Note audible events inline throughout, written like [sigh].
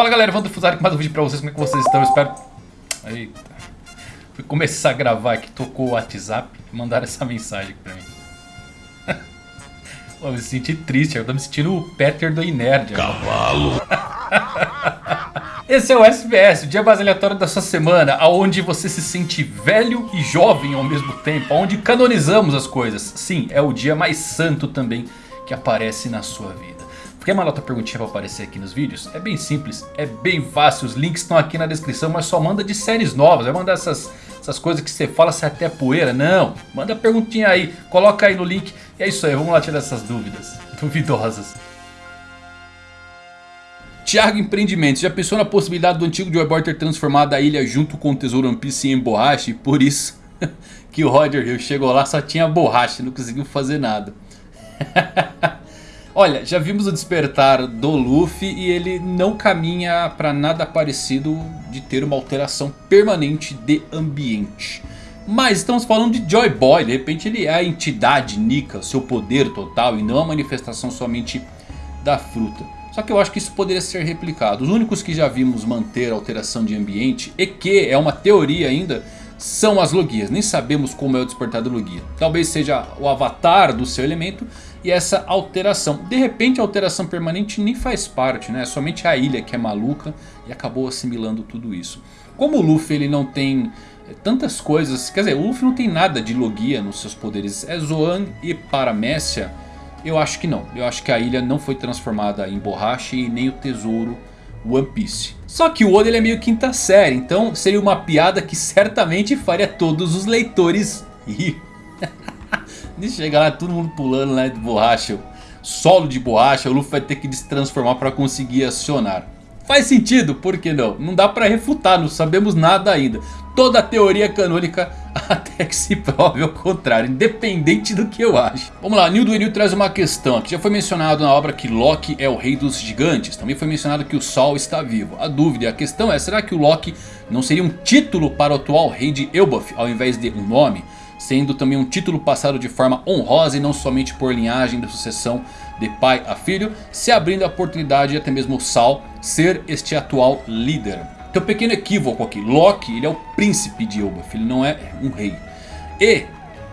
Fala galera, vamos Fusari com mais um vídeo pra vocês, como é que vocês estão? Eu espero... Eita... Fui começar a gravar aqui, tocou o WhatsApp mandaram essa mensagem aqui pra mim. [laughs] Eu me senti triste, eu tô me sentindo o Peter do Inerd. Cavalo! [laughs] Esse é o SBS, o dia mais aleatório da sua semana, onde você se sente velho e jovem ao mesmo tempo, onde canonizamos as coisas. Sim, é o dia mais santo também que aparece na sua vida. Quer mandar tua perguntinha pra aparecer aqui nos vídeos? É bem simples, é bem fácil, os links estão aqui na descrição, mas só manda de séries novas, vai mandar essas, essas coisas que você fala se é até poeira, não. Manda perguntinha aí, coloca aí no link, e é isso aí, vamos lá tirar essas dúvidas, [laughs] duvidosas. Thiago Empreendimentos, já pensou na possibilidade do antigo Joy Boy ter transformado a ilha junto com o tesouro One Piece em borracha? E por isso [laughs] que o Roger Hill chegou lá só tinha borracha, não conseguiu fazer nada. [laughs] Olha, já vimos o despertar do Luffy e ele não caminha para nada parecido de ter uma alteração permanente de ambiente. Mas estamos falando de Joy Boy, de repente ele é a entidade Nika, seu poder total e não a manifestação somente da fruta. Só que eu acho que isso poderia ser replicado. Os únicos que já vimos manter alteração de ambiente e que é uma teoria ainda são as Logias. Nem sabemos como é o despertar do Logia. Talvez seja o avatar do seu elemento e essa alteração. De repente a alteração permanente nem faz parte, né? É somente a ilha que é maluca e acabou assimilando tudo isso. Como o Luffy ele não tem eh, tantas coisas, quer dizer, o Luffy não tem nada de Logia nos seus poderes. É Zoan e Paramécia? Eu acho que não. Eu acho que a ilha não foi transformada em borracha e nem o tesouro One Piece. Só que o Oda ele é meio quinta série, então seria uma piada que certamente faria todos os leitores rir. De chegar lá, todo mundo pulando lá de borracha. Solo de borracha, o Luffy vai ter que se transformar para conseguir acionar. Faz sentido, por que não? Não dá para refutar, não sabemos nada ainda. Toda a teoria canônica [laughs] até que se prove ao contrário, independente do que eu acho. Vamos lá, Nildo Enil traz uma questão aqui. Já foi mencionado na obra que Loki é o rei dos gigantes. Também foi mencionado que o Sol está vivo. A dúvida e a questão é, será que o Loki não seria um título para o atual rei de Elbaf ao invés de um nome? sendo também um título passado de forma honrosa e não somente por linhagem de sucessão de pai a filho, se abrindo a oportunidade de até mesmo Sal ser este atual líder. Tem um pequeno equívoco aqui, Loki ele é o príncipe de Elbaf, ele não é um rei. E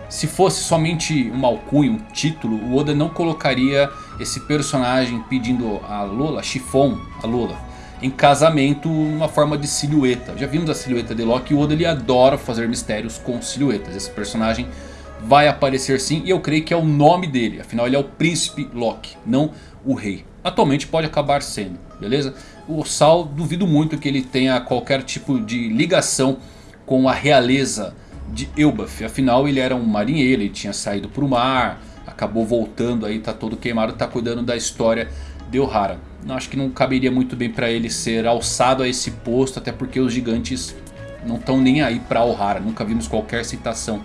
se fosse somente um alcunho, um título, o Oda não colocaria esse personagem pedindo a Lola, Chiffon, a Lola, em casamento numa forma de silhueta. Já vimos a silhueta de Loki e o Oda ele adora fazer mistérios com silhuetas. Esse personagem vai aparecer sim e eu creio que é o nome dele. Afinal ele é o príncipe Loki, não o rei. Atualmente pode acabar sendo, beleza? O Sal duvido muito que ele tenha qualquer tipo de ligação com a realeza de Elbaf. Afinal ele era um marinheiro, ele tinha saído para o mar, acabou voltando aí, tá todo queimado, tá cuidando da história de Ohara acho que não caberia muito bem para ele ser alçado a esse posto, até porque os gigantes não estão nem aí para Ohara, nunca vimos qualquer citação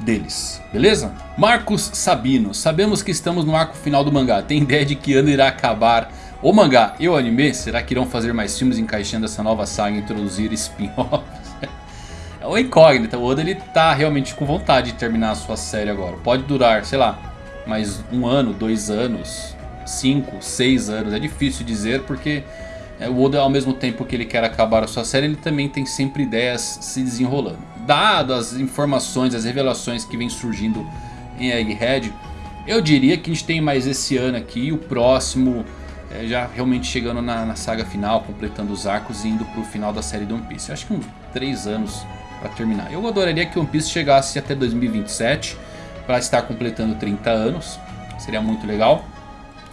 deles, beleza? Marcos Sabino, sabemos que estamos no arco final do mangá, tem ideia de que ano irá acabar o mangá e o anime? Será que irão fazer mais filmes encaixando essa nova saga e introduzir spin-offs? é uma incógnita, o Oda ele tá realmente com vontade de terminar a sua série agora, pode durar, sei lá, mais um ano, dois anos, 5, 6 anos. É difícil dizer porque é, o Oda ao mesmo tempo que ele quer acabar a sua série, ele também tem sempre ideias se desenrolando. Dado as informações, as revelações que vem surgindo em Egghead, eu diria que a gente tem mais esse ano aqui, o próximo é, já realmente chegando na, na, saga final, completando os arcos e indo para o final da série de One Piece. Eu acho que uns 3 anos para terminar. Eu adoraria que One Piece chegasse até 2027 para estar completando 30 anos, seria muito legal.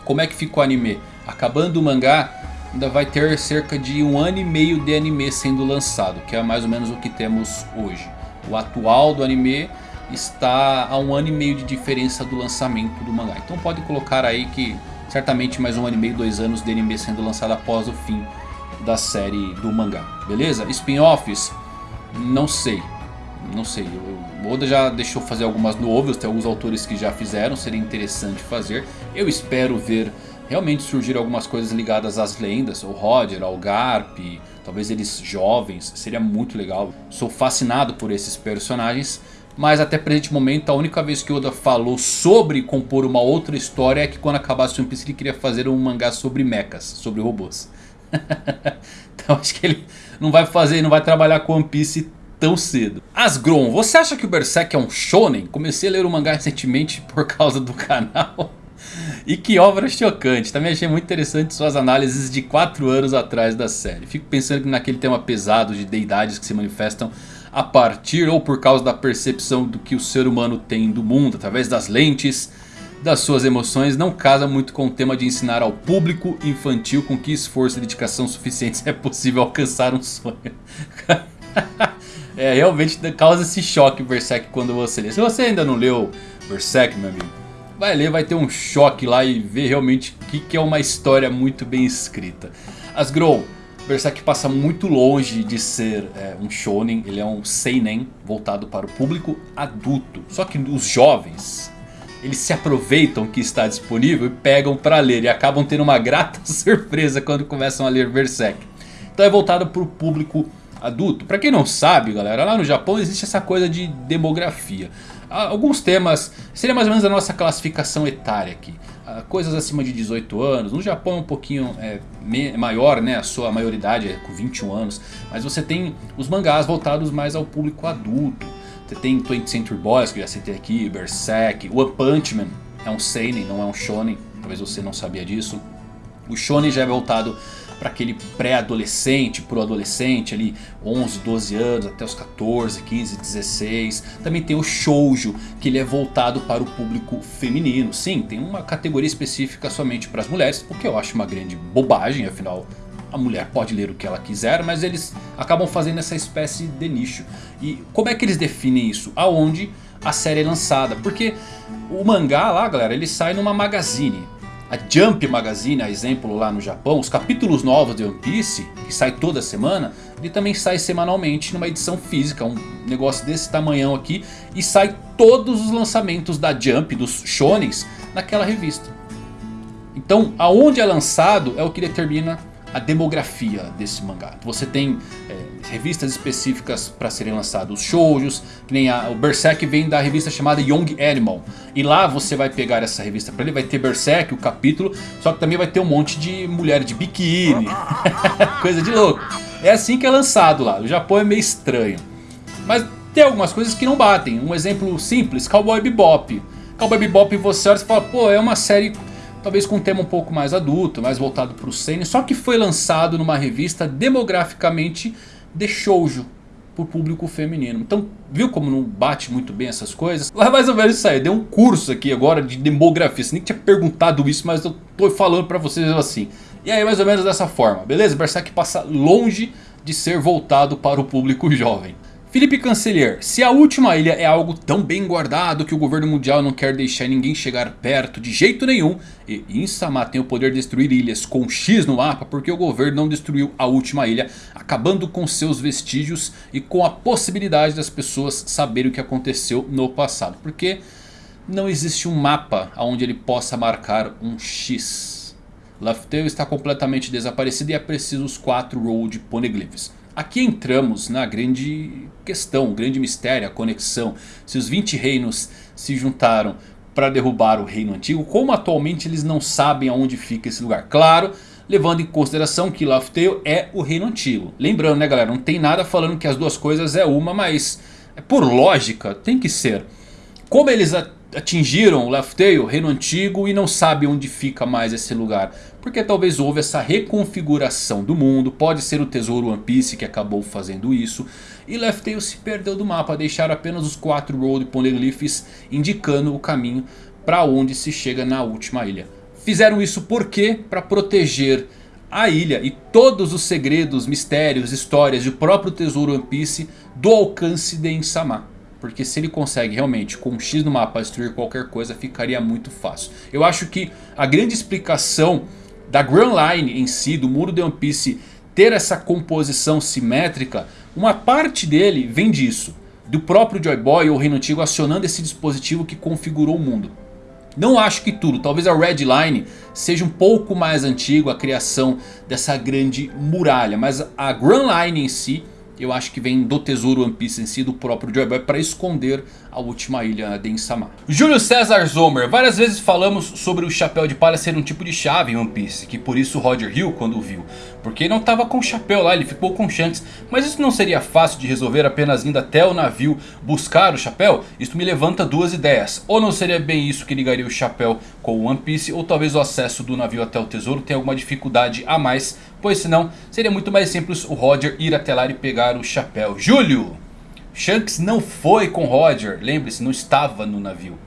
Como é que ficou o anime? Acabando o mangá, ainda vai ter cerca de um ano e meio de anime sendo lançado, que é mais ou menos o que temos hoje. O atual do anime está a um ano e meio de diferença do lançamento do mangá. Então pode colocar aí que certamente mais um ano e meio, dois anos de anime sendo lançado após o fim da série do mangá. Beleza? Spin-offs? Não sei. Não sei. O Oda já deixou fazer algumas novels, tem alguns autores que já fizeram, seria interessante fazer. Eu espero ver realmente surgir algumas coisas ligadas às lendas, o Roger, ao Garp, talvez eles jovens, seria muito legal. Sou fascinado por esses personagens, mas até presente momento a única vez que Oda falou sobre compor uma outra história é que quando acabasse One Piece ele queria fazer um mangá sobre mechas, sobre robôs. [laughs] Então acho que ele não vai fazer, não vai trabalhar com One Piece tão cedo. Asgron, você acha que o Berserk é um shonen? Comecei a ler o mangá recentemente [laughs] por causa do canal. E que obra chocante, também achei muito interessante suas análises de 4 anos atrás da série. Fico pensando que naquele tema pesado de deidades que se manifestam a partir ou por causa da percepção do que o ser humano tem do mundo, através das lentes das suas emoções, não casa muito com o tema de ensinar ao público infantil com que esforço e dedicação suficientes é possível alcançar um sonho. [laughs] é, realmente causa esse choque Berserk quando você lê. Se você ainda não leu Berserk, meu amigo, vai ler, vai ter um choque lá e ver realmente o que, que é uma história muito bem escrita. Asgrow, Berserk passa muito longe de ser é, um shonen, ele é um seinen voltado para o público adulto. Só que os jovens, eles se aproveitam que está disponível e pegam para ler. E acabam tendo uma grata [laughs] surpresa quando começam a ler Berserk. Então é voltado para o público adulto. Para quem não sabe galera, lá no Japão existe essa coisa de demografia. Alguns temas, seria mais ou menos a nossa classificação etária aqui. Coisas acima de 18 anos, no Japão é um pouquinho é, maior, né? a sua maioridade é com 21 anos. Mas você tem os mangás voltados mais ao público adulto. Você tem 20th Century Boys, que eu já citei aqui, Berserk, One Punch Man é um seinen, não é um shonen, talvez você não sabia disso. O shonen já é voltado para aquele pré-adolescente, pro adolescente ali, 11, 12 anos, até os 14, 15, 16. Também tem o shoujo, que ele é voltado para o público feminino. Sim, tem uma categoria específica somente para as mulheres, o que eu acho uma grande bobagem, afinal a mulher pode ler o que ela quiser, mas eles acabam fazendo essa espécie de nicho. E como é que eles definem isso? Aonde a série é lançada? Porque o mangá lá, galera, ele sai numa magazine a Jump Magazine, a exemplo lá no Japão, os capítulos novos de One Piece, que sai toda semana, ele também sai semanalmente numa edição física, um negócio desse tamanhão aqui, e sai todos os lançamentos da Jump, dos shonens, naquela revista. Então, aonde é lançado é o que determina a demografia desse mangá. Você tem é, revistas específicas para serem lançados shoujos, que nem a, o Berserk vem da revista chamada Young Animal. E lá você vai pegar essa revista para ele, vai ter Berserk, o capítulo, só que também vai ter um monte de mulher de biquíni, [laughs] coisa de louco. É assim que é lançado lá, o Japão é meio estranho. Mas tem algumas coisas que não batem, um exemplo simples, Cowboy Bebop. Cowboy Bebop você olha e fala, pô é uma série talvez com um tema um pouco mais adulto, mais voltado para o seinen, só que foi lançado numa revista demograficamente de shoujo por público feminino. Então, viu como não bate muito bem essas coisas? Lá mais ou menos isso aí. Deu um curso aqui agora de demografia. Você nem tinha perguntado isso, mas eu tô falando pra vocês assim. E aí, mais ou menos dessa forma, beleza? Berserk passa longe de ser voltado para o público jovem. Felipe Cancelier, se a última ilha é algo tão bem guardado que o governo mundial não quer deixar ninguém chegar perto de jeito nenhum. E Insama tem o poder de destruir ilhas com X no mapa porque o governo não destruiu a última ilha. Acabando com seus vestígios e com a possibilidade das pessoas saberem o que aconteceu no passado. Porque não existe um mapa onde ele possa marcar um X. Laughtale está completamente desaparecido e é preciso os 4 Road Poneglyphs. Aqui entramos na grande questão, o grande mistério, a conexão. Se os 20 reinos se juntaram para derrubar o reino antigo, como atualmente eles não sabem aonde fica esse lugar? Claro, levando em consideração que Laughtale é o reino antigo. Lembrando né galera, não tem nada falando que as duas coisas é uma, mas é por lógica tem que ser. Como eles atingiram Laughtale, o reino antigo, e não sabem onde fica mais esse lugar? Porque talvez houve essa reconfiguração do mundo. Pode ser o tesouro One Piece que acabou fazendo isso. E Left Tail se perdeu do mapa. Deixaram apenas os quatro Road Poneglyphs indicando o caminho para onde se chega na última ilha. Fizeram isso por quê? Para proteger a ilha e todos os segredos, mistérios, histórias do próprio tesouro One Piece do alcance de Insama. Porque se ele consegue realmente com um X no mapa destruir qualquer coisa ficaria muito fácil. Eu acho que a grande explicação da Grand Line em si, do muro de One Piece ter essa composição simétrica, uma parte dele vem disso. Do próprio Joy Boy ou Reino Antigo acionando esse dispositivo que configurou o mundo. Não acho que tudo, talvez a Red Line seja um pouco mais antigo a criação dessa grande muralha. Mas a Grand Line em si eu acho que vem do tesouro One Piece em si, do próprio Joy Boy, para esconder a última ilha de Insama. Júlio César Zomer, várias vezes falamos sobre o chapéu de palha ser um tipo de chave em One Piece, que por isso Roger Hill, quando viu, Porque não estava com o chapéu lá, ele ficou com Shanks. Mas isso não seria fácil de resolver apenas indo até o navio buscar o chapéu? Isso me levanta duas ideias. Ou não seria bem isso que ligaria o chapéu com o One Piece. Ou talvez o acesso do navio até o tesouro tenha alguma dificuldade a mais. Pois senão seria muito mais simples o Roger ir até lá e pegar o chapéu. Júlio! Shanks não foi com Roger. Lembre-se, não estava no navio.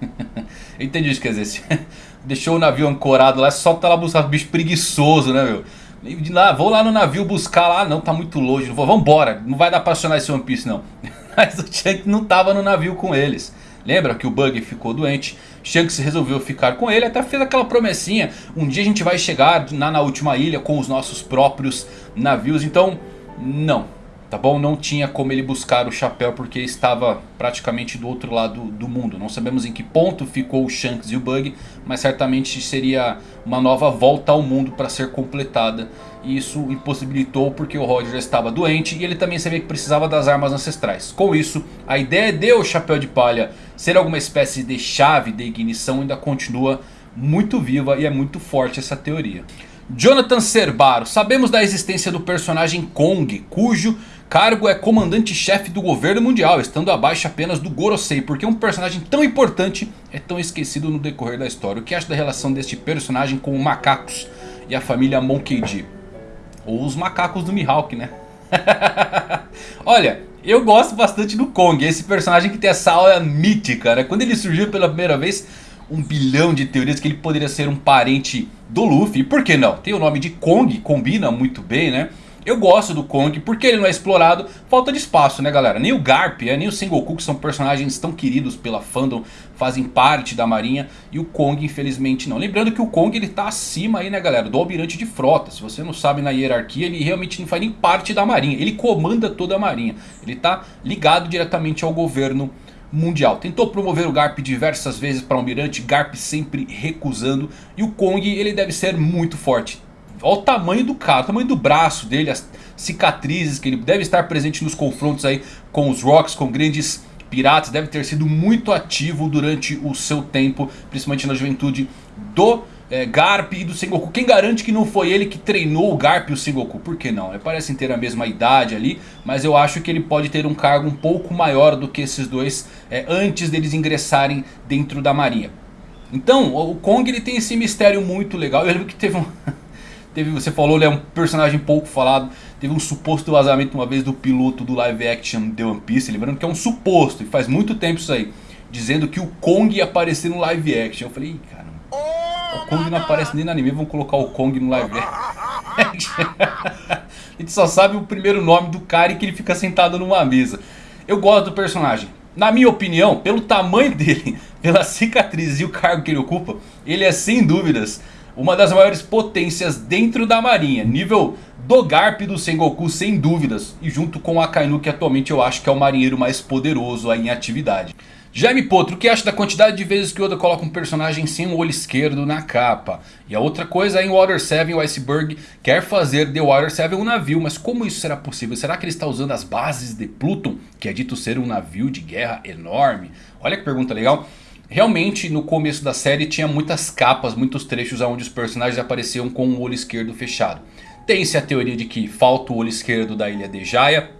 [laughs] Entendi isso que quer dizer. [laughs] Deixou o navio ancorado lá, só tá lá buscar bicho preguiçoso, né, meu? De lá, vou lá no navio buscar lá, não, tá muito longe. Vou, vambora, não vai dar pra acionar esse One Piece não. [laughs] Mas o Shanks não tava no navio com eles. Lembra que o Bug ficou doente? Shanks resolveu ficar com ele, até fez aquela promessinha. Um dia a gente vai chegar na, na última ilha com os nossos próprios navios. Então, não. Tá bom? Não tinha como ele buscar o chapéu porque estava praticamente do outro lado do mundo. Não sabemos em que ponto ficou o Shanks e o Bug, mas certamente seria uma nova volta ao mundo para ser completada. E isso impossibilitou porque o Roger estava doente e ele também sabia que precisava das armas ancestrais. Com isso, a ideia de o Chapéu de Palha ser alguma espécie de chave de ignição ainda continua muito viva e é muito forte essa teoria. Jonathan Cerbaro, sabemos da existência do personagem Kong, cujo cargo é comandante-chefe do governo mundial, estando abaixo apenas do Gorosei, porque um personagem tão importante é tão esquecido no decorrer da história. O que acha da relação deste personagem com os macacos e a família Monkey D? Ou os macacos do Mihawk, né? [laughs] Olha, eu gosto bastante do Kong, esse personagem que tem essa aura mítica, né? Quando ele surgiu pela primeira vez, um bilhão de teorias que ele poderia ser um parente do Luffy. E por que não? Tem o nome de Kong, combina muito bem, né? Eu gosto do Kong, porque ele não é explorado, falta de espaço, né galera? Nem o Garp, é, nem o Sengoku, que são personagens tão queridos pela fandom, fazem parte da marinha. E o Kong, infelizmente, não. Lembrando que o Kong, ele tá acima aí, né galera, do almirante de frota. Se você não sabe na hierarquia, ele realmente não faz nem parte da marinha. Ele comanda toda a marinha. Ele tá ligado diretamente ao governo mundial. Tentou promover o Garp diversas vezes para o almirante, Garp sempre recusando. E o Kong, ele deve ser muito forte. Olha o tamanho do cara, o tamanho do braço dele, as cicatrizes que ele deve estar presente nos confrontos aí com os Rocks, com grandes piratas. Deve ter sido muito ativo durante o seu tempo, principalmente na juventude do é, Garp e do Sengoku. Quem garante que não foi ele que treinou o Garp e o Sengoku? Por que não? Parecem ter a mesma idade ali, mas eu acho que ele pode ter um cargo um pouco maior do que esses dois é, antes deles ingressarem dentro da marinha. Então, o Kong ele tem esse mistério muito legal. Eu lembro que teve um... Teve, você falou, ele é um personagem pouco falado. Teve um suposto vazamento uma vez do piloto do live action The One Piece. Lembrando que é um suposto, e faz muito tempo isso aí. Dizendo que o Kong ia aparecer no live action. Eu falei, cara, o Kong não aparece nem no anime, vamos colocar o Kong no live action. [laughs] a gente só sabe o primeiro nome do cara e que ele fica sentado numa mesa. Eu gosto do personagem. Na minha opinião, pelo tamanho [laughs] dele, pela cicatriz e o cargo que ele ocupa, ele é sem dúvidas uma das maiores potências dentro da marinha. Nível do Garp do Sengoku sem dúvidas. E junto com o Akainu que atualmente eu acho que é o marinheiro mais poderoso aí em atividade. Jaime Potro, o que acha da quantidade de vezes que Oda coloca um personagem sem o olho esquerdo na capa? E a outra coisa, em Water 7 o Iceberg quer fazer de Water 7 um navio, mas como isso será possível? Será que ele está usando as bases de Pluton, que é dito ser um navio de guerra enorme? Olha que pergunta legal. Realmente no começo da série tinha muitas capas, muitos trechos onde os personagens apareciam com o olho esquerdo fechado. Tem-se a teoria de que falta o olho esquerdo da ilha de Jaya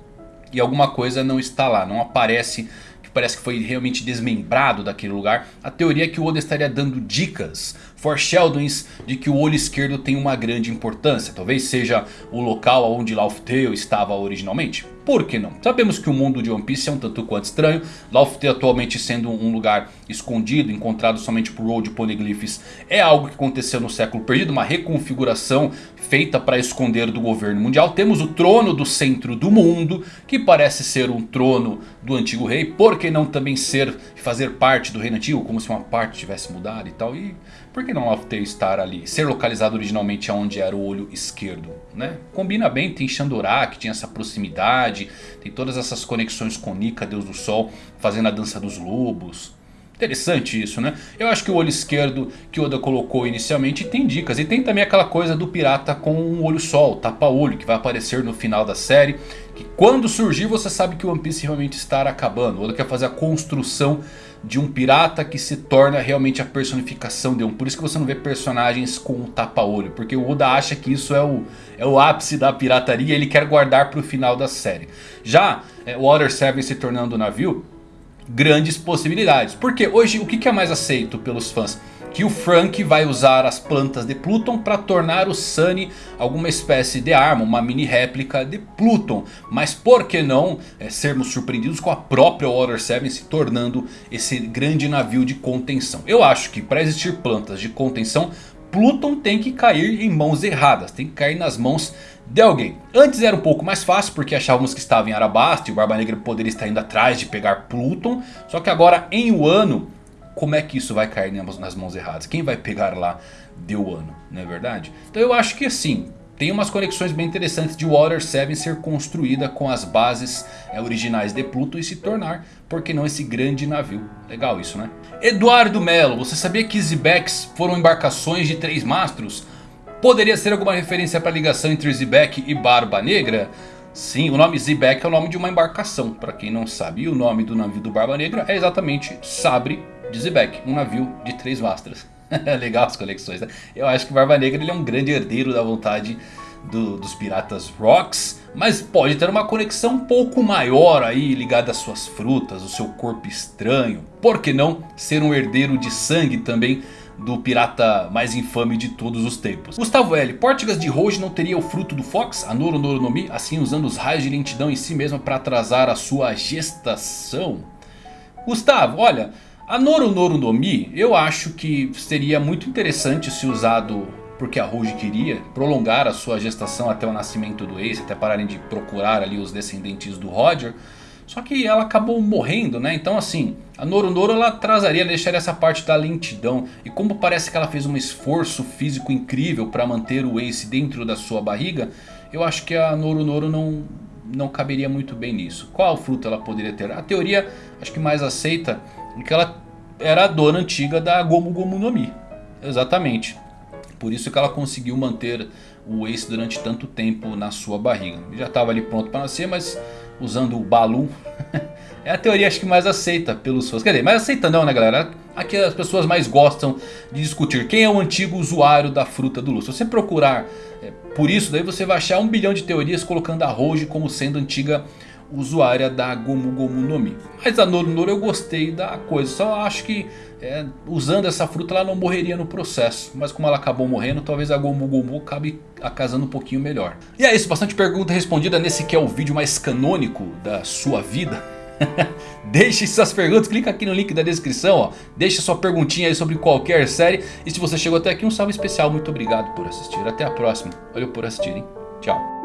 e alguma coisa não está lá, não aparece parece que foi realmente desmembrado daquele lugar. A teoria é que o Oda estaria dando dicas, foreshadowings de que o olho esquerdo tem uma grande importância. Talvez seja o local onde Laugh Tale estava originalmente. Por que não? Sabemos que o mundo de One Piece é um tanto quanto estranho. Tale atualmente sendo um lugar escondido, encontrado somente por Road Poneglyphs. É algo que aconteceu no século perdido, uma reconfiguração feita para esconder do governo mundial. Temos o trono do centro do mundo, que parece ser um trono do antigo rei. Por que não também ser, fazer parte do reino antigo, como se uma parte tivesse mudado e tal. E por que não Tale estar ali, ser localizado originalmente onde era o olho esquerdo? Né? Combina bem, tem que tinha essa proximidade, tem todas essas conexões com Nika, Deus do Sol, fazendo a dança dos lobos. Interessante isso, né? Eu acho que o olho esquerdo que Oda colocou inicialmente tem dicas. E tem também aquela coisa do pirata com um olho o tapa-olho, que vai aparecer no final da série. Que quando surgir você sabe que o One Piece realmente está acabando. Oda quer fazer a construção de um pirata que se torna realmente a personificação de um. Por isso que você não vê personagens com um tapa-olho. Porque o Oda acha que isso é o, é o ápice da pirataria e ele quer guardar para o final da série. Já é, Water 7 se tornando navio, grandes possibilidades. Porque hoje o que é mais aceito pelos fãs? que o Frank vai usar as plantas de Pluton para tornar o Sunny alguma espécie de arma, uma mini réplica de Pluton. Mas por que não é, sermos surpreendidos com a própria Water 7 se tornando esse grande navio de contenção? Eu acho que para existir plantas de contenção, Pluton tem que cair em mãos erradas, tem que cair nas mãos de alguém. Antes era um pouco mais fácil porque achávamos que estava em Arabasta e o Barba Negra poderia estar indo atrás de pegar Pluton. Só que agora em Wano como é que isso vai cair nas mãos erradas? Quem vai pegar lá de Wano, não é verdade? Então eu acho que assim, tem umas conexões bem interessantes de Water 7 ser construída com as bases é, originais de Pluto e se tornar, por que não, esse grande navio. Legal isso, né? Eduardo Melo, você sabia que Zebecks foram embarcações de três mastros? Poderia ser alguma referência para a ligação entre Zebek e Barba Negra? Sim, o nome Zebek é o nome de uma embarcação, para quem não sabe. E o nome do navio do Barba Negra é exatamente Sabre de Zebek, um navio de três mastras. [laughs] Legal as conexões, né? Eu acho que Barba Negra ele é um grande herdeiro da vontade do, dos piratas Rocks. Mas pode ter uma conexão um pouco maior aí ligada às suas frutas, o seu corpo estranho. Por que não ser um herdeiro de sangue também do pirata mais infame de todos os tempos. Gustavo L. Portigas de Rouge não teria o fruto do Fox, a Noro Noro no Mi, assim usando os raios de lentidão em si mesma para atrasar a sua gestação? Gustavo, olha, a Noru Noru no Mi eu acho que seria muito interessante se usado porque a Rouge queria prolongar a sua gestação até o nascimento do Ace, até pararem de procurar ali os descendentes do Roger. Só que ela acabou morrendo, né? Então assim, a Noru Noru ela atrasaria, deixaria essa parte da lentidão. E como parece que ela fez um esforço físico incrível para manter o Ace dentro da sua barriga, eu acho que a Noru Noru não, não caberia muito bem nisso. Qual fruto ela poderia ter? A teoria, acho que mais aceita que ela era a dona antiga da Gomu Gomu no Mi. Exatamente. Por isso que ela conseguiu manter o Ace durante tanto tempo na sua barriga. Já estava ali pronto para nascer, mas usando o Balu. [laughs] é a teoria acho que mais aceita pelos fãs. Quer dizer, mais aceita não né galera? Aqui as pessoas mais gostam de discutir quem é o antigo usuário da fruta do Lu. Se você procurar é, por isso, daí você vai achar um bilhão de teorias colocando a Roji como sendo antiga usuária da Gomu Gomu no Mi. Mas a Noru Noru eu gostei da coisa, só acho que é, usando essa fruta ela não morreria no processo. Mas como ela acabou morrendo, talvez a Gomu Gomu acabe acasando um pouquinho melhor. E é isso, bastante pergunta respondida nesse que é o vídeo mais canônico da sua vida. [laughs] Deixe suas perguntas, clica aqui no link da descrição, ó. Deixe sua perguntinha aí sobre qualquer série. E se você chegou até aqui, um salve especial, muito obrigado por assistir. Até a próxima, valeu por assistirem, tchau.